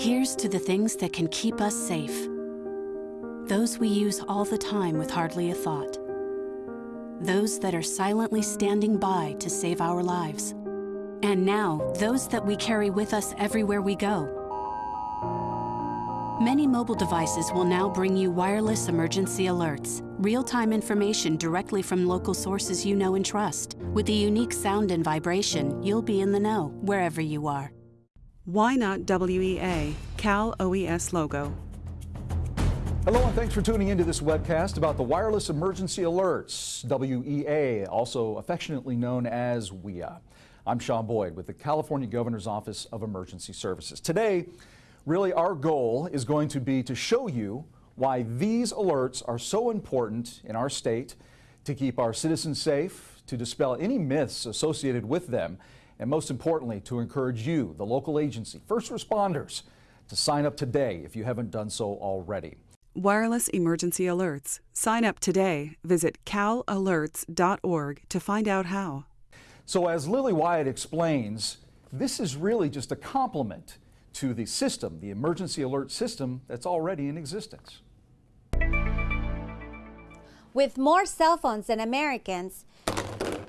Here's to the things that can keep us safe. Those we use all the time with hardly a thought. Those that are silently standing by to save our lives. And now, those that we carry with us everywhere we go. Many mobile devices will now bring you wireless emergency alerts, real-time information directly from local sources you know and trust. With the unique sound and vibration, you'll be in the know, wherever you are. Why not WEA, Cal OES logo? Hello and thanks for tuning into this webcast about the wireless emergency alerts, WEA, also affectionately known as WEA. I'm Sean Boyd with the California Governor's Office of Emergency Services. Today, really our goal is going to be to show you why these alerts are so important in our state to keep our citizens safe, to dispel any myths associated with them, and most importantly, to encourage you, the local agency, first responders, to sign up today if you haven't done so already. Wireless emergency alerts. Sign up today. Visit calalerts.org to find out how. So, as Lily Wyatt explains, this is really just a complement to the system, the emergency alert system that's already in existence. With more cell phones than Americans,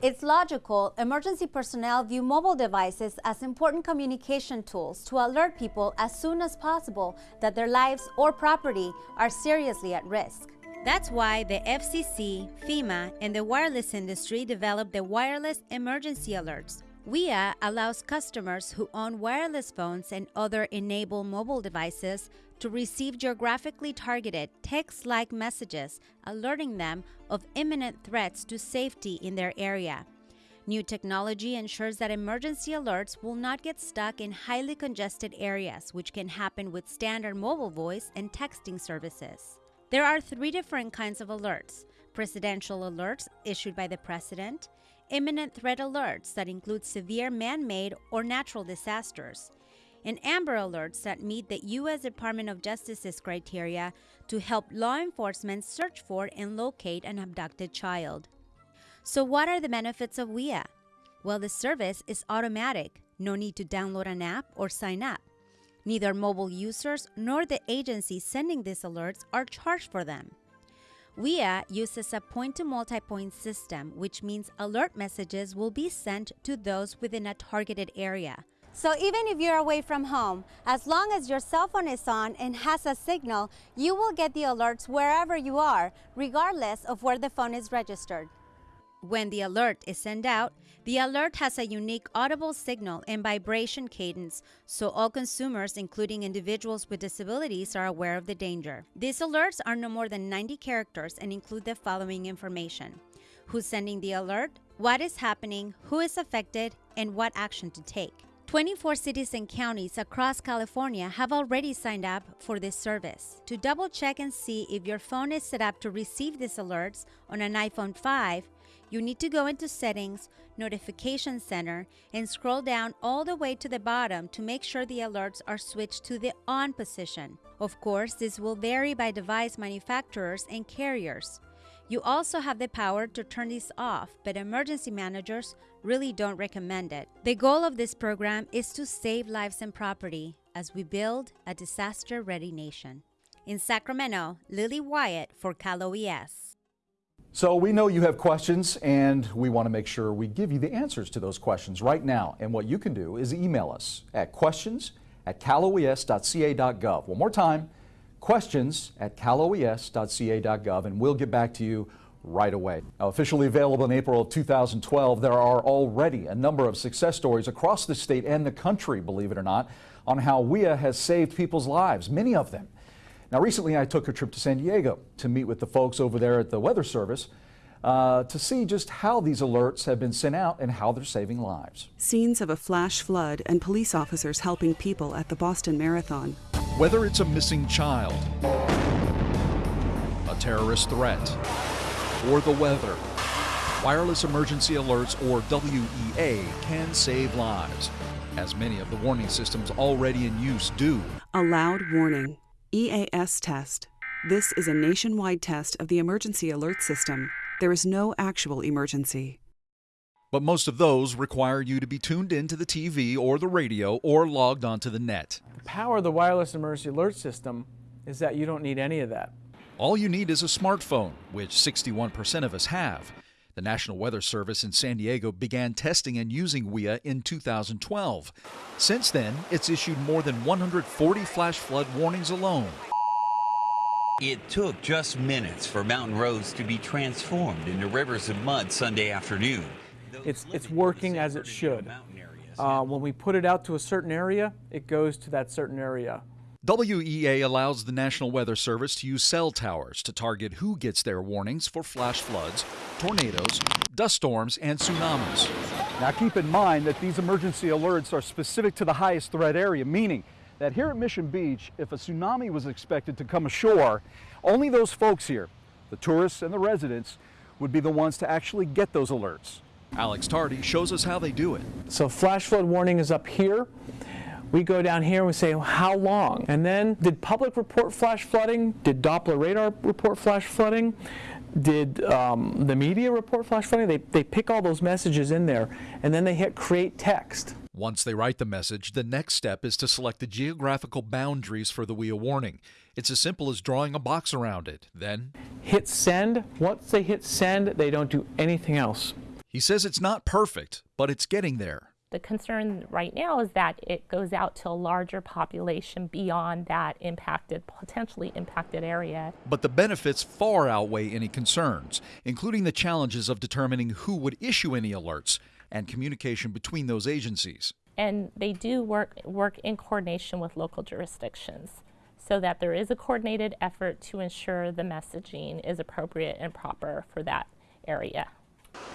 it's logical emergency personnel view mobile devices as important communication tools to alert people as soon as possible that their lives or property are seriously at risk. That's why the FCC, FEMA, and the wireless industry developed the Wireless Emergency Alerts. WEA allows customers who own wireless phones and other enabled mobile devices to receive geographically targeted text like messages alerting them of imminent threats to safety in their area. New technology ensures that emergency alerts will not get stuck in highly congested areas, which can happen with standard mobile voice and texting services. There are three different kinds of alerts presidential alerts issued by the president, imminent threat alerts that include severe man made or natural disasters, and Amber Alerts that meet the U.S. Department of Justice's criteria to help law enforcement search for and locate an abducted child. So, what are the benefits of WEA? Well, the service is automatic, no need to download an app or sign up. Neither mobile users nor the agency sending these alerts are charged for them. WEA uses a point to multi point system, which means alert messages will be sent to those within a targeted area. So even if you're away from home, as long as your cell phone is on and has a signal, you will get the alerts wherever you are, regardless of where the phone is registered. When the alert is sent out, the alert has a unique audible signal and vibration cadence, so all consumers, including individuals with disabilities, are aware of the danger. These alerts are no more than 90 characters and include the following information who's sending the alert, what is happening, who is affected, and what action to take. 24 cities and counties across California have already signed up for this service. To double check and see if your phone is set up to receive these alerts on an iPhone 5, you need to go into Settings, Notification Center, and scroll down all the way to the bottom to make sure the alerts are switched to the on position. Of course, this will vary by device manufacturers and carriers. You also have the power to turn these off, but emergency managers really don't recommend it. The goal of this program is to save lives and property as we build a disaster ready nation. In Sacramento, Lily Wyatt for Cal OES. So we know you have questions and we want to make sure we give you the answers to those questions right now. And what you can do is email us at questions at caloes.ca.gov. One more time, questions at caloes.ca.gov and we'll get back to you right away. Now, officially available in April of 2012, there are already a number of success stories across the state and the country, believe it or not, on how WEA has saved people's lives, many of them now, recently I took a trip to San Diego to meet with the folks over there at the Weather Service uh, to see just how these alerts have been sent out and how they're saving lives. Scenes of a flash flood and police officers helping people at the Boston Marathon. Whether it's a missing child, a terrorist threat, or the weather, wireless emergency alerts or WEA can save lives, as many of the warning systems already in use do. A loud warning. EAS test. This is a nationwide test of the emergency alert system. There is no actual emergency. But most of those require you to be tuned into the TV or the radio or logged onto the net. Power of the wireless emergency alert system is that you don't need any of that. All you need is a smartphone, which 61% of us have. The National Weather Service in San Diego began testing and using WEA in 2012. Since then, it's issued more than 140 flash flood warnings alone. It took just minutes for mountain roads to be transformed into rivers of mud Sunday afternoon. It's, it's working as it should. Uh, when we put it out to a certain area, it goes to that certain area. WEA allows the National Weather Service to use cell towers to target who gets their warnings for flash floods, tornadoes, dust storms, and tsunamis. Now keep in mind that these emergency alerts are specific to the highest threat area, meaning that here at Mission Beach, if a tsunami was expected to come ashore, only those folks here, the tourists and the residents, would be the ones to actually get those alerts. Alex Tardy shows us how they do it. So flash flood warning is up here. We go down here and we say, how long? And then, did public report flash flooding? Did Doppler radar report flash flooding? Did um, the media report flash flooding? They, they pick all those messages in there and then they hit create text. Once they write the message, the next step is to select the geographical boundaries for the WEA warning. It's as simple as drawing a box around it. Then, hit send. Once they hit send, they don't do anything else. He says it's not perfect, but it's getting there. The concern right now is that it goes out to a larger population beyond that impacted, potentially impacted area. But the benefits far outweigh any concerns, including the challenges of determining who would issue any alerts and communication between those agencies. And they do work, work in coordination with local jurisdictions so that there is a coordinated effort to ensure the messaging is appropriate and proper for that area.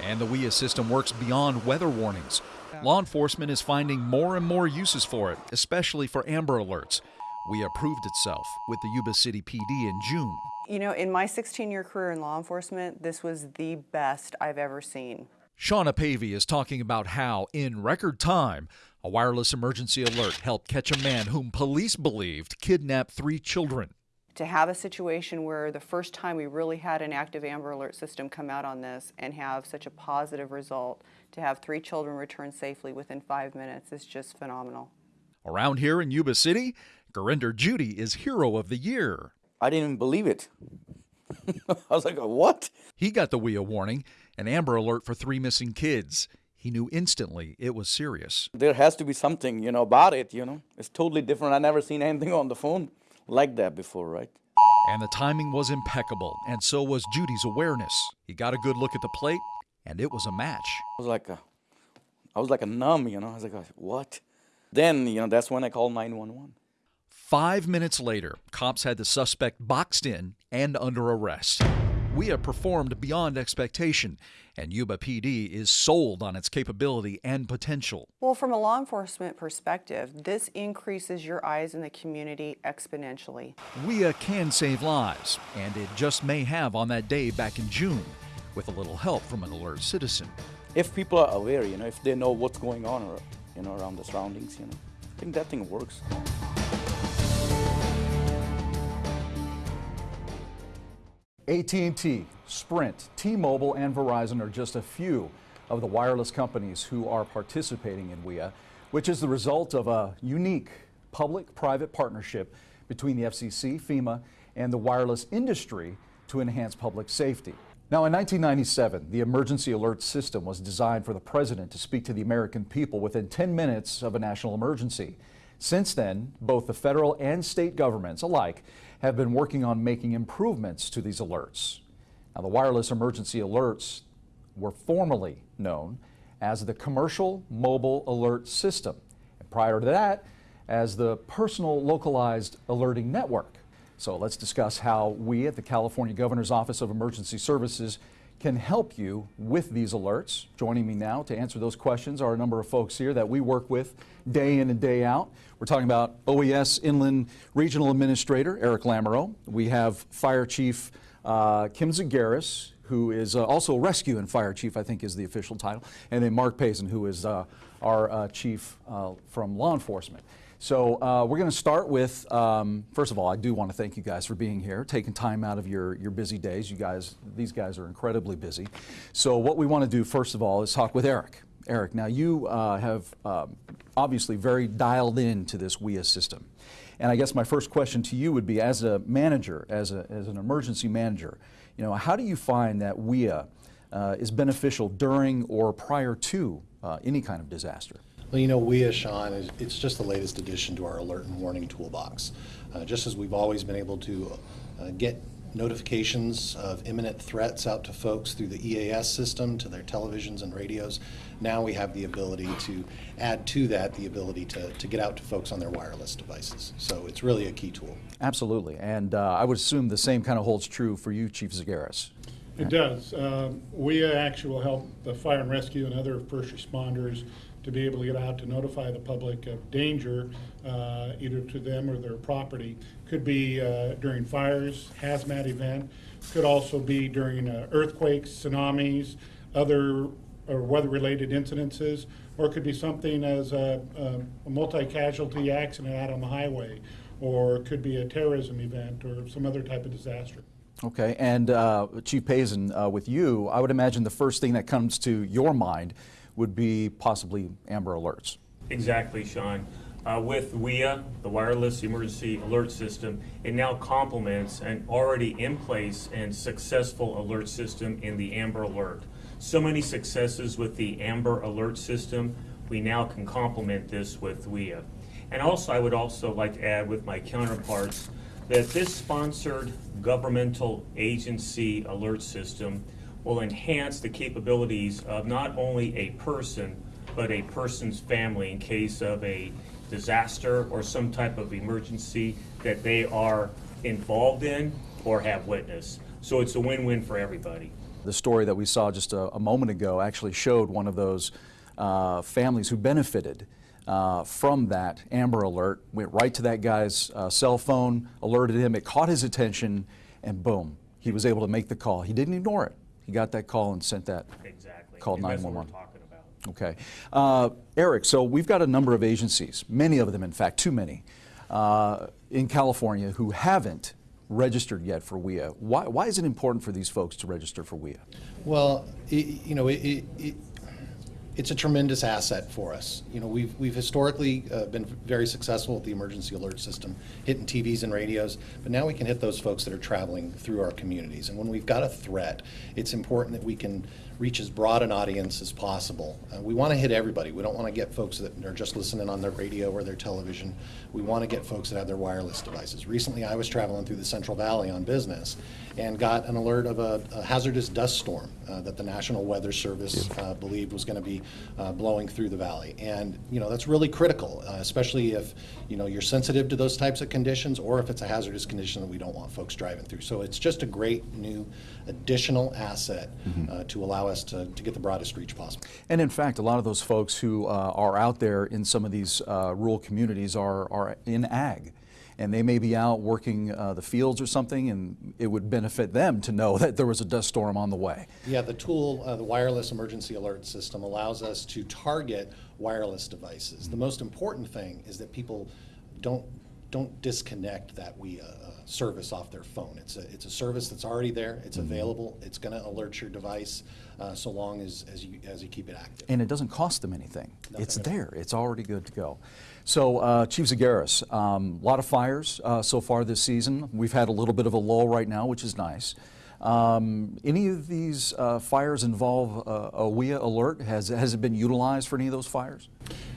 And the WEA system works beyond weather warnings. Law enforcement is finding more and more uses for it, especially for Amber Alerts. WEA proved itself with the Yuba City PD in June. You know, in my 16 year career in law enforcement, this was the best I've ever seen. Shauna Pavey is talking about how, in record time, a wireless emergency alert helped catch a man whom police believed kidnapped three children to have a situation where the first time we really had an active Amber Alert system come out on this and have such a positive result, to have three children return safely within five minutes is just phenomenal. Around here in Yuba City, Gurinder Judy is Hero of the Year. I didn't even believe it. I was like, what? He got the WEA warning, an Amber Alert for three missing kids. He knew instantly it was serious. There has to be something, you know, about it, you know. It's totally different. I never seen anything on the phone like that before, right? And the timing was impeccable, and so was Judy's awareness. He got a good look at the plate, and it was a match. I was like a, I was like a numb, you know. I was like, what? Then, you know, that's when I called 911. Five minutes later, cops had the suspect boxed in and under arrest. WEA performed beyond expectation, and Yuba PD is sold on its capability and potential. Well, from a law enforcement perspective, this increases your eyes in the community exponentially. WEA uh, can save lives, and it just may have on that day back in June, with a little help from an alert citizen. If people are aware, you know, if they know what's going on, or, you know, around the surroundings, you know, I think that thing works. AT&T, Sprint, T-Mobile, and Verizon are just a few of the wireless companies who are participating in WEA, which is the result of a unique public-private partnership between the FCC, FEMA, and the wireless industry to enhance public safety. Now, in 1997, the emergency alert system was designed for the president to speak to the American people within 10 minutes of a national emergency. Since then, both the federal and state governments alike have been working on making improvements to these alerts. Now, the wireless emergency alerts were formerly known as the Commercial Mobile Alert System, and prior to that, as the Personal Localized Alerting Network. So let's discuss how we at the California Governor's Office of Emergency Services can help you with these alerts. Joining me now to answer those questions are a number of folks here that we work with day in and day out. We're talking about OES Inland Regional Administrator Eric Lamoureux. We have Fire Chief uh, Kim Zagaris, who is uh, also Rescue and Fire Chief, I think is the official title, and then Mark Pazin, who is uh, our uh, Chief uh, from law enforcement. So uh, we're going to start with, um, first of all, I do want to thank you guys for being here, taking time out of your, your busy days. You guys, these guys are incredibly busy. So what we want to do, first of all, is talk with Eric. Eric, now you uh, have um, obviously very dialed in to this WEA system. And I guess my first question to you would be as a manager, as, a, as an emergency manager, you know, how do you find that WEA uh, is beneficial during or prior to uh, any kind of disaster? Well, you know, WEA, Sean, it's just the latest addition to our alert and warning toolbox. Uh, just as we've always been able to uh, get notifications of imminent threats out to folks through the EAS system to their televisions and radios. Now we have the ability to add to that the ability to, to get out to folks on their wireless devices. So it's really a key tool. Absolutely. And uh, I would assume the same kind of holds true for you, Chief Zagaris. It does. Um, we actually will help the fire and rescue and other first responders to be able to get out to notify the public of danger, uh, either to them or their property. Could be uh, during fires, hazmat event, could also be during uh, earthquakes, tsunamis, other or weather-related incidences, or it could be something as a, a, a multi-casualty accident out on the highway, or it could be a terrorism event or some other type of disaster. Okay, and uh, Chief Pazin, uh, with you, I would imagine the first thing that comes to your mind would be possibly Amber Alerts. Exactly, Sean. Uh, with WEA, the Wireless Emergency Alert System, it now complements an already in place and successful alert system in the Amber Alert. So many successes with the Amber Alert system, we now can complement this with WEA. And also, I would also like to add with my counterparts that this sponsored governmental agency alert system will enhance the capabilities of not only a person, but a person's family in case of a disaster or some type of emergency that they are involved in or have witnessed. So it's a win-win for everybody. The story that we saw just a, a moment ago actually showed one of those uh, families who benefited uh, from that Amber Alert, went right to that guy's uh, cell phone, alerted him, it caught his attention, and boom, he was able to make the call. He didn't ignore it. He got that call and sent that. Exactly. Called 911. Okay. Uh, Eric, so we've got a number of agencies, many of them, in fact, too many, uh, in California who haven't registered yet for WEA. Why, why is it important for these folks to register for WEA? Well, it, you know, it, it, it's a tremendous asset for us. You know, we've, we've historically uh, been very successful with the emergency alert system, hitting TVs and radios, but now we can hit those folks that are traveling through our communities. And when we've got a threat, it's important that we can reach as broad an audience as possible. Uh, we want to hit everybody. We don't want to get folks that are just listening on their radio or their television. We want to get folks that have their wireless devices. Recently, I was traveling through the Central Valley on business and got an alert of a, a hazardous dust storm uh, that the National Weather Service uh, believed was going to be uh, blowing through the valley. And, you know, that's really critical, uh, especially if, you know, you're sensitive to those types of conditions or if it's a hazardous condition that we don't want folks driving through. So it's just a great new additional asset mm -hmm. to allow us to, to get the broadest reach possible. And in fact, a lot of those folks who uh, are out there in some of these uh, rural communities are, are in ag. And they may be out working uh, the fields or something, and it would benefit them to know that there was a dust storm on the way. Yeah, the tool, uh, the wireless emergency alert system, allows us to target wireless devices. The most important thing is that people don't don't disconnect that we uh, service off their phone. It's a, it's a service that's already there, it's mm-hmm. available, it's going to alert your device uh, so long as, as, you, as you keep it active. And it doesn't cost them anything. Nothing it's there, it's already good to go. So, uh, Chief Zagaris, a um, lot of fires uh, so far this season. We've had a little bit of a lull right now, which is nice. Um, any of these uh, fires involve uh, a WEA alert? Has, has it been utilized for any of those fires?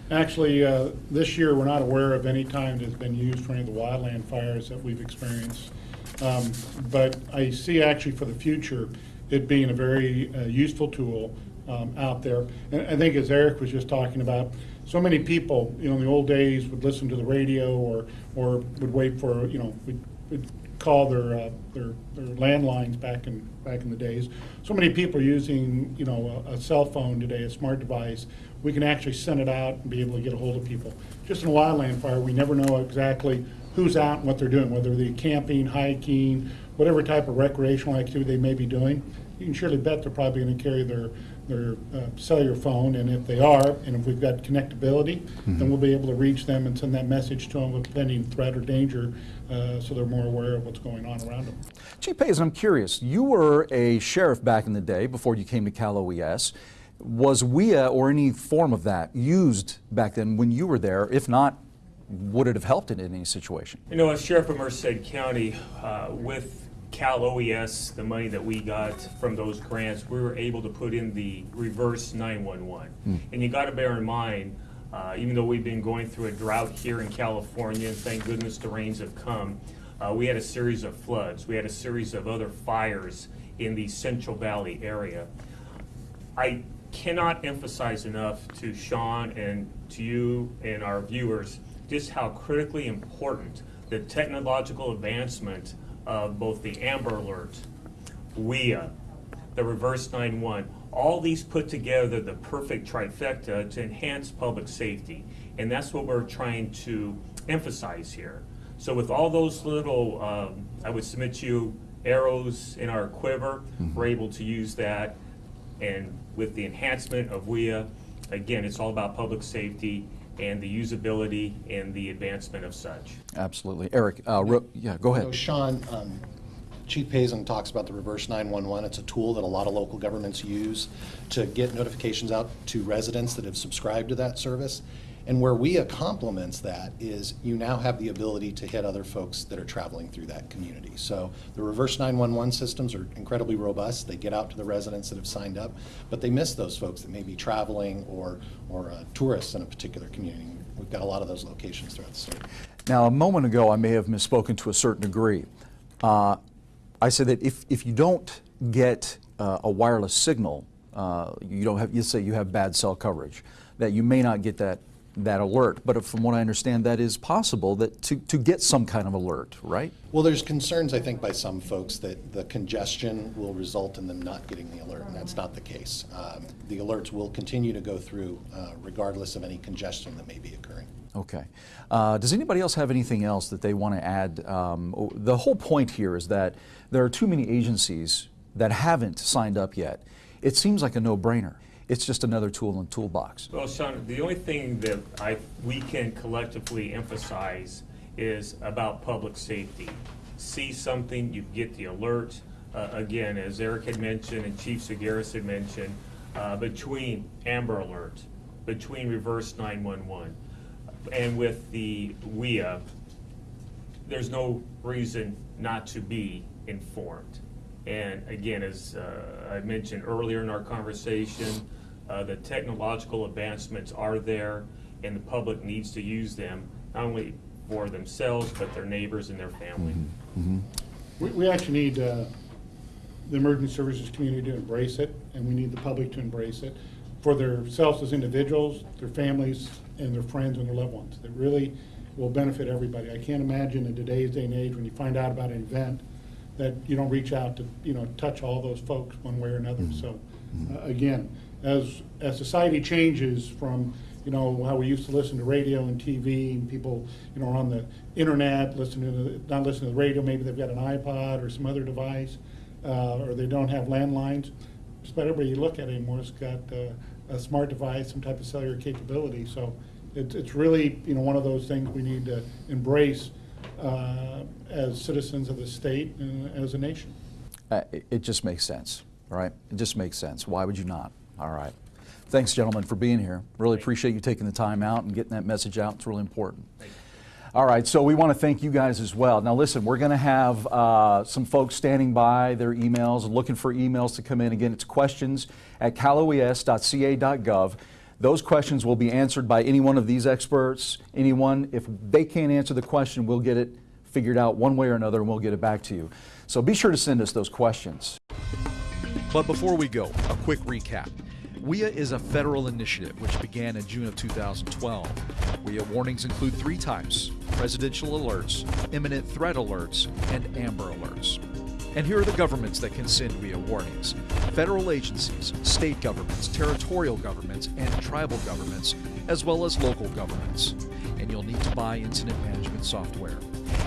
Actually, uh, this year we're not aware of any time that's been used for any of the wildland fires that we've experienced. Um, but I see actually for the future it being a very uh, useful tool um, out there. And I think as Eric was just talking about, so many people, you know, in the old days would listen to the radio or, or would wait for, you know, would, would call their, uh, their, their landlines back in, back in the days. So many people are using, you know, a, a cell phone today, a smart device, we can actually send it out and be able to get a hold of people. Just in a wildland fire, we never know exactly who's out and what they're doing, whether they're camping, hiking, whatever type of recreational activity they may be doing. You can surely bet they're probably going to carry their their uh, cellular phone, and if they are, and if we've got connectability, mm -hmm. then mm-hmm. we'll be able to reach them and send that message to them with pending threat or danger, uh, so they're more aware of what's going on around them. Chief Pazin, I'm curious. You were a sheriff back in the day before you came to Cal OES. Was WEA or any form of that used back then when you were there? If not, would it have helped in any situation? You know, as Sheriff of Merced County, uh, with Cal OES, the money that we got from those grants, we were able to put in the reverse 911. Mm. And you got to bear in mind, uh, even though we've been going through a drought here in California, and thank goodness the rains have come, uh, we had a series of floods. We had a series of other fires in the Central Valley area. I cannot emphasize enough to Sean and to you and our viewers just how critically important the technological advancement of both the Amber Alert, WEA, the Reverse 911, all these put together the perfect trifecta to enhance public safety. And that's what we're trying to emphasize here. So with all those little, um, I would submit to you, arrows in our quiver, mm -hmm. we're able to use that. And with the enhancement of WEA, again, it's all about public safety and the usability and the advancement of such. Absolutely. Eric, uh, yeah, go ahead. So Sean, um, Chief Pazin talks about the reverse 911. It's a tool that a lot of local governments use to get notifications out to residents that have subscribed to that service. And where WEA complements that is you now have the ability to hit other folks that are traveling through that community. So the reverse 911 systems are incredibly robust. They get out to the residents that have signed up, but they miss those folks that may be traveling or, or uh, tourists in a particular community. We've got a lot of those locations throughout the state. Now, a moment ago, I may have misspoken to a certain degree. Uh, I said that if, if you don't get uh, a wireless signal, uh, you don't have, you say you have bad cell coverage, that you may not get that that alert. But from what I understand, that is possible that to, to get some kind of alert, right? Well, there's concerns, I think, by some folks that the congestion will result in them not getting the alert, and that's not the case. Um, the alerts will continue to go through uh, regardless of any congestion that may be occurring. Okay. Uh, does anybody else have anything else that they want to add? Um, the whole point here is that there are too many agencies that haven't signed up yet. It seems like a no-brainer it's just another tool in the toolbox. Well, Sean, the only thing that I, we can collectively emphasize is about public safety. See something, you get the alert. Uh, again, as Eric had mentioned and Chief Zagaris had mentioned, uh, between Amber Alert, between Reverse 911, and with the WEA, there's no reason not to be informed. And again, as uh, I mentioned earlier in our conversation, uh, the technological advancements are there and the public needs to use them, not only for themselves, but their neighbors and their family. Mm -hmm. we, we, actually need uh, the emergency services community to embrace it, and we need the public to embrace it for themselves as individuals, their families, and their friends and their loved ones. That really will benefit everybody. I can't imagine in today's day and age when you find out about an event that you don't reach out to, you know, touch all those folks one way or another. Mm -hmm. So, uh, again, as as society changes from you know how we used to listen to radio and TV and people you know are on the internet listening to the, not listening to the radio maybe they've got an iPod or some other device uh, or they don't have landlines just about everybody you look at anymore has got uh, a smart device some type of cellular capability so it's, it's really you know one of those things we need to embrace uh, as citizens of the state and as a nation. Uh, it, it just makes sense, right? It just makes sense. Why would you not? All right. Thanks, gentlemen, for being here. Really appreciate you taking the time out and getting that message out. It's really important. All right, so we want to thank you guys as well. Now, listen, we're going to have uh, some folks standing by their emails, and looking for emails to come in. Again, it's questions at caloes.ca.gov. Those questions will be answered by any one of these experts. Anyone, if they can't answer the question, we'll get it figured out one way or another and we'll get it back to you. So be sure to send us those questions. But before we go, a quick recap. WEA is a federal initiative which began in June of 2012. WEA warnings include three types presidential alerts, imminent threat alerts, and amber alerts. And here are the governments that can send WEA warnings federal agencies, state governments, territorial governments, and tribal governments, as well as local governments. And you'll need to buy incident management software.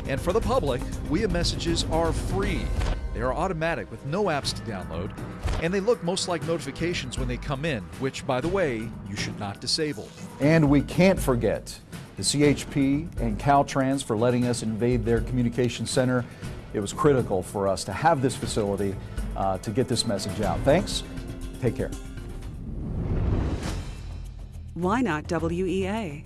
And for the public, WEA messages are free. They are automatic with no apps to download, and they look most like notifications when they come in, which, by the way, you should not disable. And we can't forget the CHP and Caltrans for letting us invade their communication center it was critical for us to have this facility uh, to get this message out. Thanks. Take care. Why not WEA?